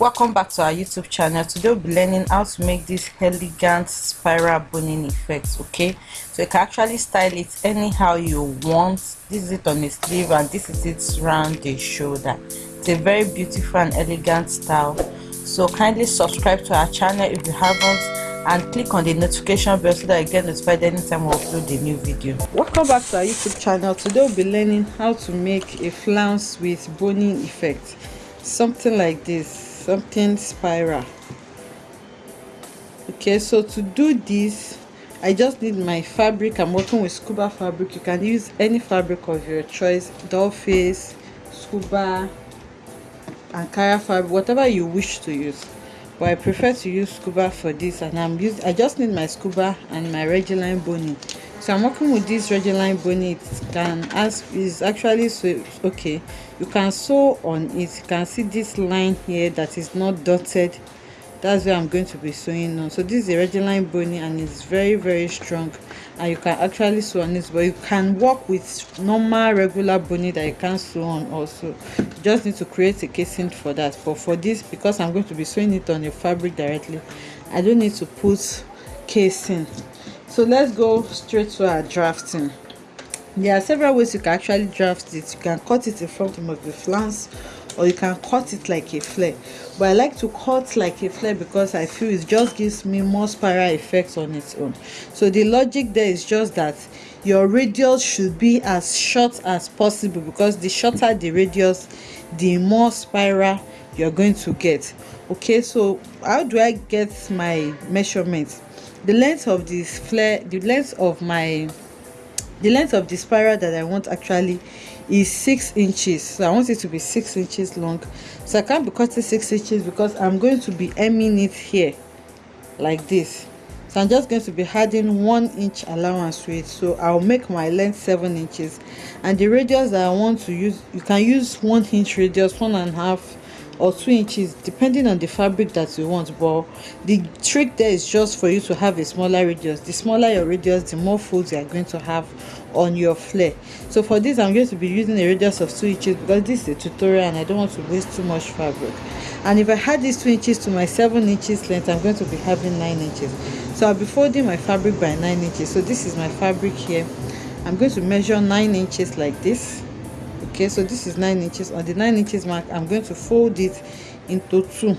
welcome back to our youtube channel. Today we'll be learning how to make this elegant spiral boning effect okay? So you can actually style it anyhow you want. This is it on the sleeve and this is it around the shoulder. It's a very beautiful and elegant style. So kindly subscribe to our channel if you haven't and click on the notification bell so that you get notified anytime we upload a new video. Welcome back to our youtube channel. Today we'll be learning how to make a flounce with boning effect. Something like this something spiral. Okay so to do this i just need my fabric. I'm working with scuba fabric. You can use any fabric of your choice doll face scuba ankara fabric whatever you wish to use. But i prefer to use scuba for this and i'm using i just need my scuba and my line boning so i'm working with this line boning it can as is actually so okay. You can sew on it. You can see this line here that is not dotted. That's where i'm going to be sewing on. So this is a line boning and it's very very strong. And you can actually sew on it but you can work with normal regular boning that you can sew on also. You just need to create a casing for that. But for this because i'm going to be sewing it on the fabric directly i don't need to put casing so let's go straight to our drafting. There are several ways you can actually draft it. You can cut it in front of the flounce or you can cut it like a flare. But i like to cut like a flare because i feel it just gives me more spiral effects on its own. So the logic there is just that your radius should be as short as possible because the shorter the radius the more spiral you're going to get. Okay so how do i get my measurements the length of this flare the length of my the length of the spiral that i want actually is six inches. So i want it to be six inches long. So i can't be cutting six inches because i'm going to be hemming it here like this. So i'm just going to be adding one inch allowance to it so i'll make my length seven inches. And the radius that i want to use you can use one inch radius one and a half or two inches depending on the fabric that you want but the trick there is just for you to have a smaller radius. The smaller your radius the more folds you are going to have on your flare. So for this i'm going to be using a radius of two inches because this is a tutorial and i don't want to waste too much fabric. And if i add these two inches to my seven inches length i'm going to be having nine inches. So i'll be folding my fabric by nine inches. So this is my fabric here. I'm going to measure nine inches like this okay so this is nine inches. On the nine inches mark i'm going to fold it into two.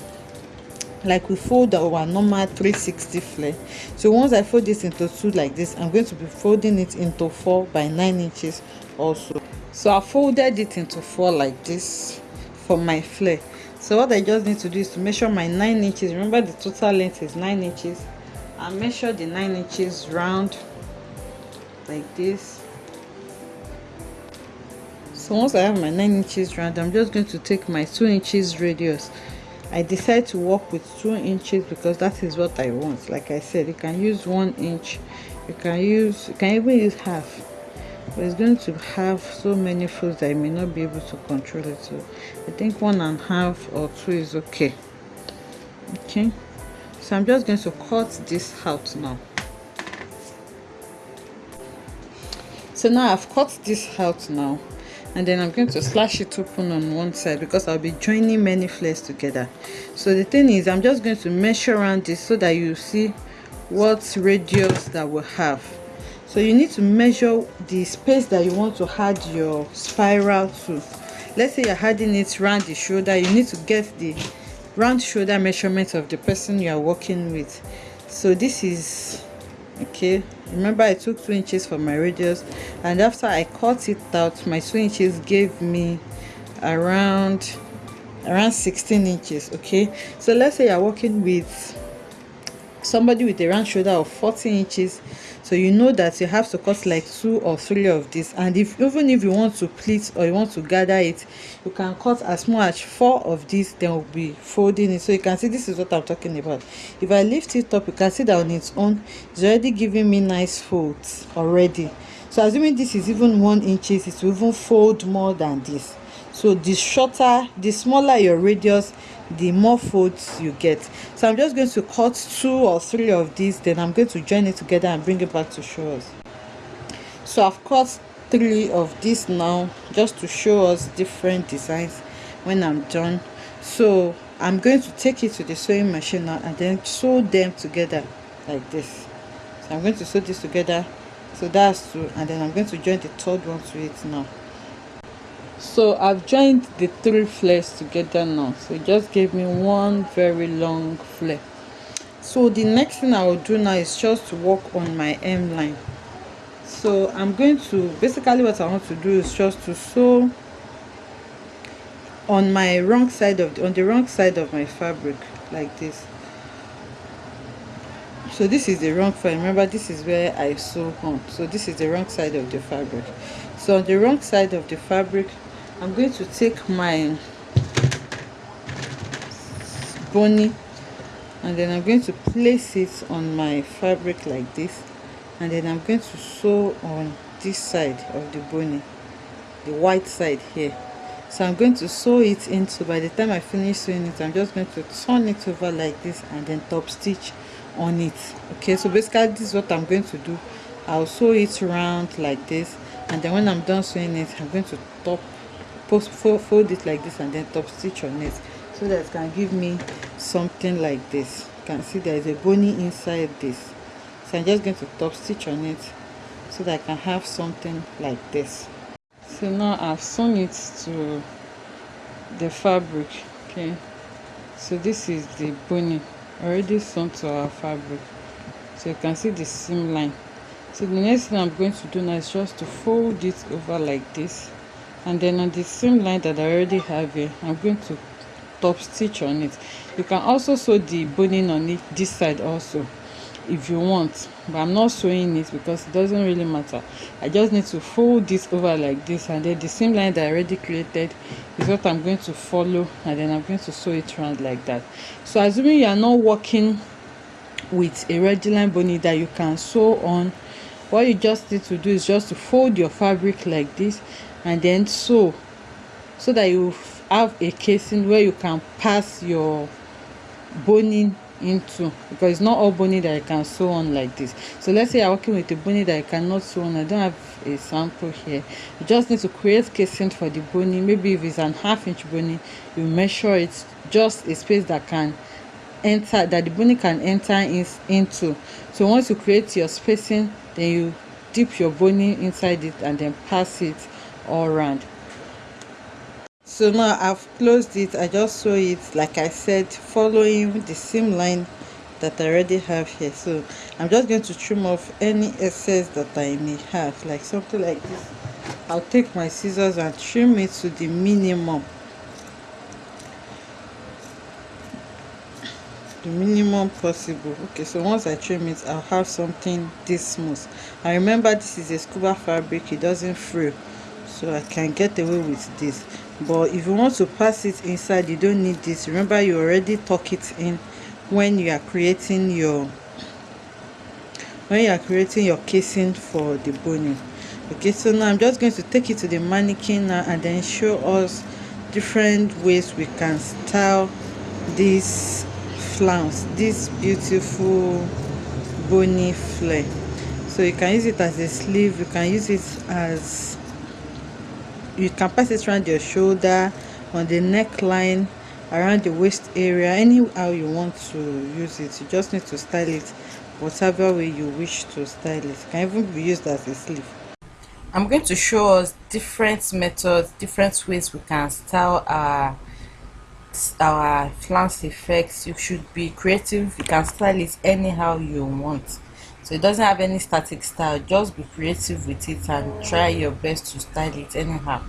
Like we fold our normal 360 flare. So once i fold this into two like this i'm going to be folding it into four by nine inches also. So i folded it into four like this for my flare. So what i just need to do is to measure my nine inches. Remember the total length is nine inches. I measure the nine inches round like this so once i have my nine inches round i'm just going to take my two inches radius. I decide to work with two inches because that is what i want. Like i said you can use one inch you can use you can even use half. But it's going to have so many folds that I may not be able to control it. So i think one and a half or two is okay. Okay. So i'm just going to cut this out now. So now i've cut this out now and then I'm going to slash it open on one side because I'll be joining many flares together. So the thing is I'm just going to measure around this so that you see what radius that we have. So you need to measure the space that you want to add your spiral to. Let's say you're adding it around the shoulder you need to get the round shoulder measurement of the person you are working with. So this is okay. Remember i took two inches for my radius and after i cut it out my two inches gave me around around 16 inches okay? So let's say you're working with somebody with a round shoulder of 40 inches so you know that you have to cut like two or three of this and if even if you want to pleat or you want to gather it you can cut as much four of these then we'll be folding it. So you can see this is what i'm talking about. If i lift it up you can see that on its own it's already giving me nice folds already. So assuming this is even one inches it will even fold more than this so the shorter the smaller your radius the more folds you get. So i'm just going to cut two or three of these then i'm going to join it together and bring it back to show us. So i've cut three of these now just to show us different designs when i'm done. So i'm going to take it to the sewing machine now and then sew them together like this. So i'm going to sew this together. So that's two and then i'm going to join the third one to it now so i've joined the three flares together now. So it just gave me one very long flare. So the next thing i will do now is just to work on my m line. So i'm going to basically what i want to do is just to sew on my wrong side of the, on the wrong side of my fabric like this. So this is the wrong side. Remember this is where i sew on. So this is the wrong side of the fabric. So on the wrong side of the fabric i'm going to take my bony and then i'm going to place it on my fabric like this. And then i'm going to sew on this side of the bony the white side here. So i'm going to sew it into by the time i finish sewing it i'm just going to turn it over like this and then top stitch on it. Okay so basically this is what i'm going to do. I'll sew it around like this. And then when i'm done sewing it i'm going to top post fold it like this and then top stitch on it. So that it can give me something like this. You can see there is a bony inside this. So i'm just going to top stitch on it so that i can have something like this. So now i've sewn it to the fabric okay? So this is the bony already sewn to our fabric. So you can see the seam line. So the next thing i'm going to do now is just to fold it over like this and then on the seam line that i already have here i'm going to top stitch on it. You can also sew the boning on it this side also if you want. But i'm not sewing it because it doesn't really matter. I just need to fold this over like this and then the seam line that i already created is what i'm going to follow and then i'm going to sew it around like that. So assuming you are not working with a regular bony that you can sew on what you just need to do is just to fold your fabric like this and then sew so that you have a casing where you can pass your boning into because it's not all boning that I can sew on like this. So let's say I'm working with a boning that I cannot sew on. I don't have a sample here. You just need to create casing for the boning. Maybe if it's an half inch boning you measure it just a space that can enter that the boning can enter in, into. So once you create your spacing then you dip your boning inside it and then pass it all around so now i've closed it. I just sew it like i said following the seam line that i already have here. So i'm just going to trim off any excess that i may have like something like this. I'll take my scissors and trim it to the minimum. The minimum possible. Okay so once i trim it i'll have something this smooth. And remember this is a scuba fabric. It doesn't frill so i can get away with this. But if you want to pass it inside you don't need this. Remember you already tuck it in when you are creating your when you are creating your casing for the boning. Okay so now i'm just going to take it to the mannequin now and then show us different ways we can style this flounce this beautiful bony flare. So you can use it as a sleeve you can use it as you can pass it around your shoulder on the neckline around the waist area anyhow you want to use it. You just need to style it whatever way you wish to style it, it can even be used as a sleeve. I'm going to show us different methods different ways we can style our our flounce effects. You should be creative. You can style it anyhow you want so it doesn't have any static style. Just be creative with it and try your best to style it anyhow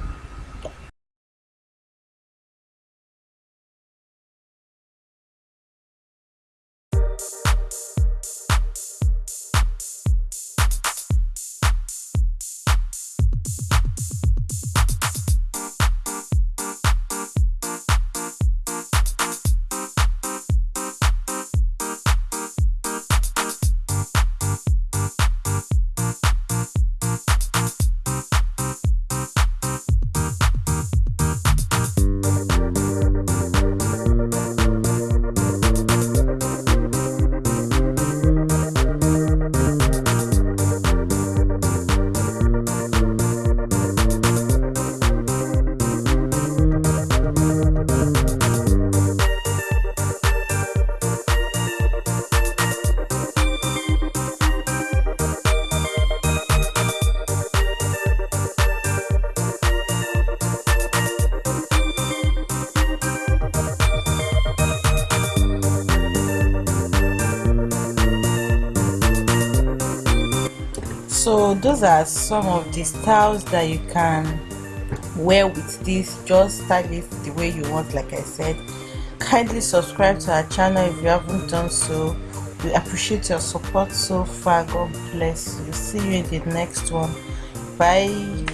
those are some of the styles that you can wear with this. Just style it the way you want like i said. Kindly subscribe to our channel if you haven't done so. We appreciate your support so far. God bless you. See you in the next one. Bye